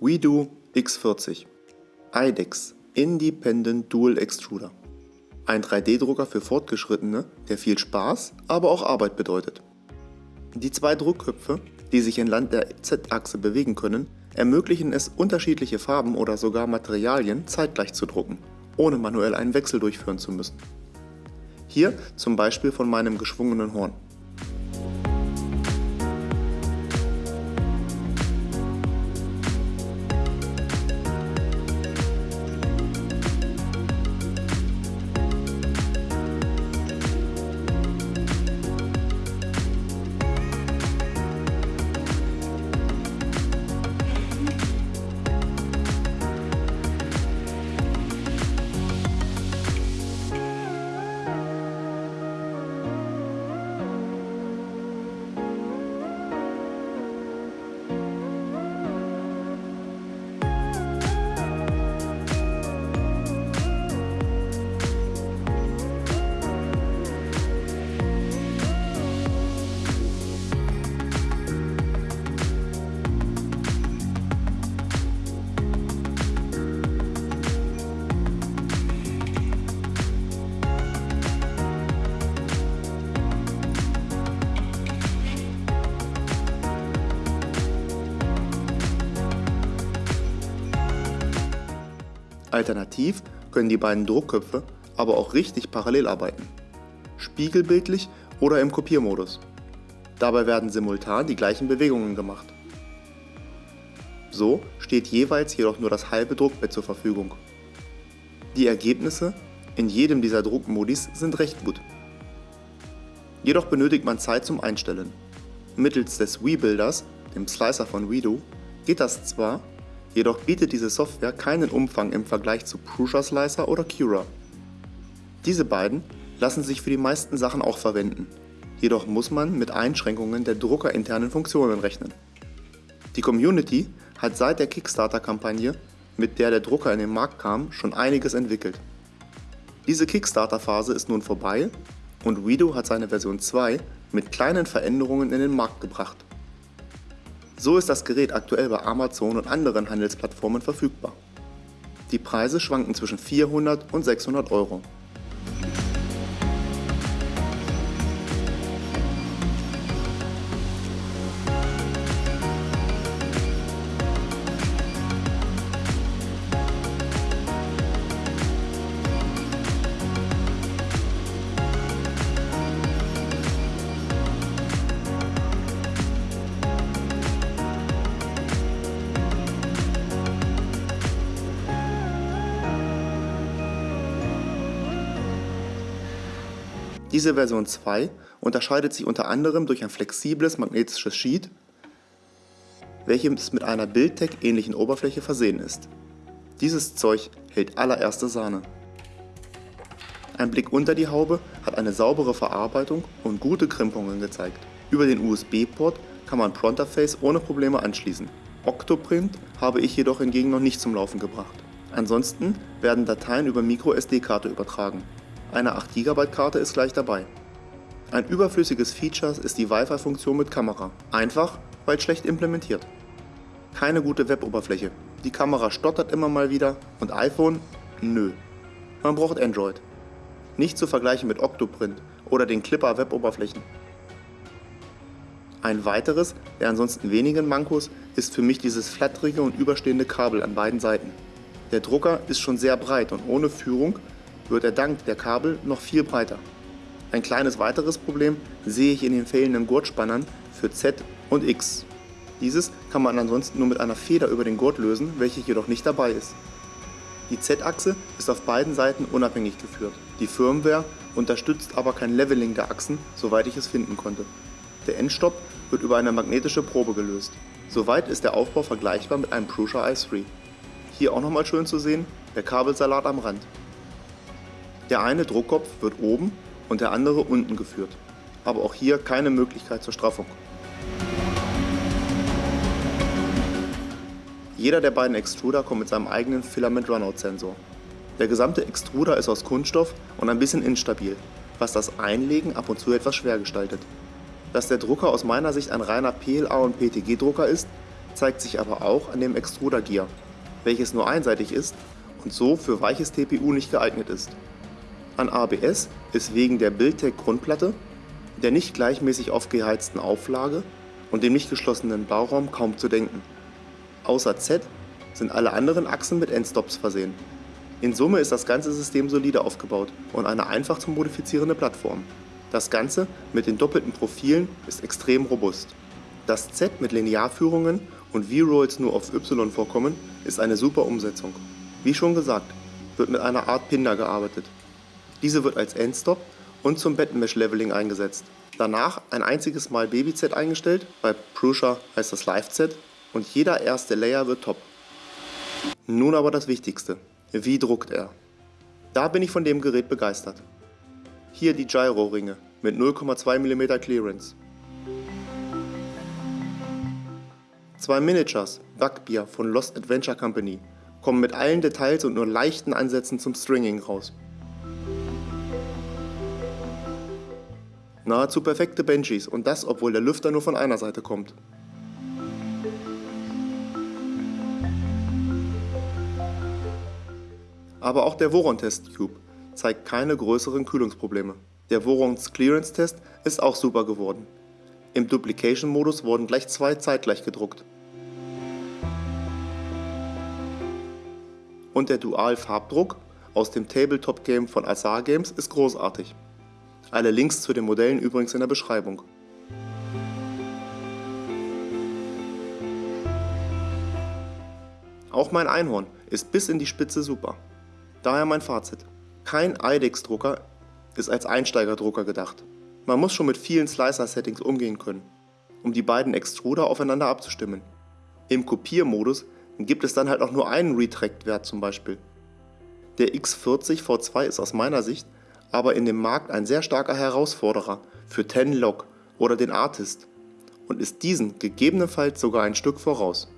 WeDo X40 IDEX Independent Dual Extruder Ein 3D-Drucker für Fortgeschrittene, der viel Spaß, aber auch Arbeit bedeutet. Die zwei Druckköpfe, die sich entlang der Z-Achse bewegen können, ermöglichen es unterschiedliche Farben oder sogar Materialien zeitgleich zu drucken, ohne manuell einen Wechsel durchführen zu müssen. Hier zum Beispiel von meinem geschwungenen Horn. Alternativ können die beiden Druckköpfe aber auch richtig parallel arbeiten. Spiegelbildlich oder im Kopiermodus. Dabei werden simultan die gleichen Bewegungen gemacht. So steht jeweils jedoch nur das halbe Druckbett zur Verfügung. Die Ergebnisse in jedem dieser Druckmodis sind recht gut. Jedoch benötigt man Zeit zum Einstellen. Mittels des Wii-Builders, dem Slicer von WeDo, geht das zwar, Jedoch bietet diese Software keinen Umfang im Vergleich zu Prusa Slicer oder Cura. Diese beiden lassen sich für die meisten Sachen auch verwenden, jedoch muss man mit Einschränkungen der druckerinternen Funktionen rechnen. Die Community hat seit der Kickstarter-Kampagne, mit der der Drucker in den Markt kam, schon einiges entwickelt. Diese Kickstarter-Phase ist nun vorbei und Wido hat seine Version 2 mit kleinen Veränderungen in den Markt gebracht. So ist das Gerät aktuell bei Amazon und anderen Handelsplattformen verfügbar. Die Preise schwanken zwischen 400 und 600 Euro. Diese Version 2 unterscheidet sich unter anderem durch ein flexibles magnetisches Sheet, welches mit einer Buildtech ähnlichen Oberfläche versehen ist. Dieses Zeug hält allererste Sahne. Ein Blick unter die Haube hat eine saubere Verarbeitung und gute Krimpungen gezeigt. Über den USB-Port kann man Pronterface ohne Probleme anschließen. Octoprint habe ich jedoch hingegen noch nicht zum Laufen gebracht. Ansonsten werden Dateien über MicroSD-Karte übertragen. Eine 8 GB Karte ist gleich dabei. Ein überflüssiges Feature ist die Wi-Fi-Funktion mit Kamera. Einfach, weil schlecht implementiert. Keine gute Web-Oberfläche. Die Kamera stottert immer mal wieder und iPhone? Nö. Man braucht Android. Nicht zu vergleichen mit Octoprint oder den Clipper Web-Oberflächen. Ein weiteres, der ansonsten wenigen Mankos, ist für mich dieses flatterige und überstehende Kabel an beiden Seiten. Der Drucker ist schon sehr breit und ohne Führung wird er dank der Kabel noch viel breiter. Ein kleines weiteres Problem sehe ich in den fehlenden Gurtspannern für Z und X. Dieses kann man ansonsten nur mit einer Feder über den Gurt lösen, welche jedoch nicht dabei ist. Die Z-Achse ist auf beiden Seiten unabhängig geführt. Die Firmware unterstützt aber kein Leveling der Achsen, soweit ich es finden konnte. Der Endstopp wird über eine magnetische Probe gelöst. Soweit ist der Aufbau vergleichbar mit einem Prusa i3. Hier auch nochmal schön zu sehen, der Kabelsalat am Rand. Der eine Druckkopf wird oben und der andere unten geführt, aber auch hier keine Möglichkeit zur Straffung. Jeder der beiden Extruder kommt mit seinem eigenen Filament Runout Sensor. Der gesamte Extruder ist aus Kunststoff und ein bisschen instabil, was das Einlegen ab und zu etwas schwer gestaltet. Dass der Drucker aus meiner Sicht ein reiner PLA und PTG Drucker ist, zeigt sich aber auch an dem Extruder Gear, welches nur einseitig ist und so für weiches TPU nicht geeignet ist. An ABS ist wegen der Buildtech Grundplatte, der nicht gleichmäßig aufgeheizten Auflage und dem nicht geschlossenen Bauraum kaum zu denken. Außer Z sind alle anderen Achsen mit Endstops versehen. In Summe ist das ganze System solide aufgebaut und eine einfach zu modifizierende Plattform. Das Ganze mit den doppelten Profilen ist extrem robust. Das Z mit Linearführungen und V-Rolls nur auf Y vorkommen, ist eine super Umsetzung. Wie schon gesagt, wird mit einer Art Pinder gearbeitet. Diese wird als Endstop und zum Bettenmesh-Leveling eingesetzt. Danach ein einziges Mal Baby-Z eingestellt, bei Prusa heißt das Live-Z und jeder erste Layer wird top. Nun aber das Wichtigste, wie druckt er? Da bin ich von dem Gerät begeistert. Hier die Gyro-Ringe mit 0,2 mm Clearance. Zwei Miniatures, Backbier von Lost Adventure Company, kommen mit allen Details und nur leichten Ansätzen zum Stringing raus. Nahezu perfekte Benchies und das, obwohl der Lüfter nur von einer Seite kommt. Aber auch der Voron Test Cube zeigt keine größeren Kühlungsprobleme. Der Vorons Clearance Test ist auch super geworden. Im Duplication-Modus wurden gleich zwei zeitgleich gedruckt. Und der Dual-Farbdruck aus dem Tabletop-Game von Azar Games ist großartig. Alle Links zu den Modellen übrigens in der Beschreibung. Auch mein Einhorn ist bis in die Spitze super. Daher mein Fazit. Kein IDEX-Drucker ist als Einsteigerdrucker gedacht. Man muss schon mit vielen Slicer-Settings umgehen können, um die beiden Extruder aufeinander abzustimmen. Im Kopiermodus gibt es dann halt auch nur einen Retract-Wert zum Beispiel. Der X40 V2 ist aus meiner Sicht aber in dem Markt ein sehr starker Herausforderer für Tenlog oder den Artist und ist diesen gegebenenfalls sogar ein Stück voraus.